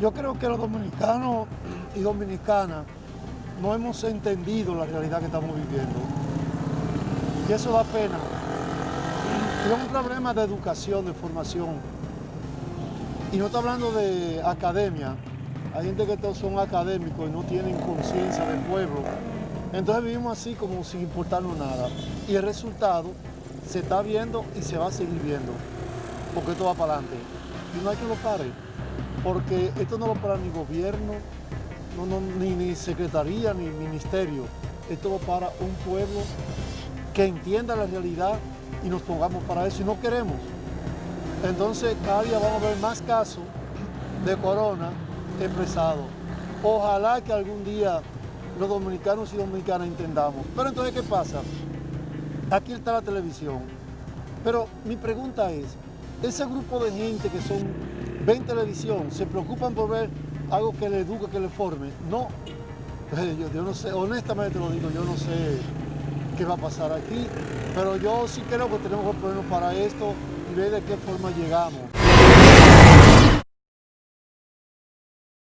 Yo creo que los dominicanos y dominicanas no hemos entendido la realidad que estamos viviendo. Y eso da pena. Y es un problema de educación, de formación. Y no estoy hablando de academia. Hay gente que son académicos y no tienen conciencia del pueblo. Entonces vivimos así como sin importarnos nada. Y el resultado se está viendo y se va a seguir viendo. Porque esto va para adelante. Y no hay que lo pare. Porque esto no lo para ni gobierno, no, ni, ni secretaría, ni ministerio. Esto lo para un pueblo que entienda la realidad y nos pongamos para eso. Y no queremos. Entonces cada día vamos a ver más casos de corona expresados. Ojalá que algún día los dominicanos y dominicanas entendamos. Pero entonces, ¿qué pasa? Aquí está la televisión. Pero mi pregunta es, ese grupo de gente que son, ven televisión, se preocupan por ver algo que le eduque, que le forme. No, yo, no sé, honestamente lo digo, yo no sé qué va a pasar aquí, pero yo sí creo que tenemos que ponernos para esto y ver de qué forma llegamos.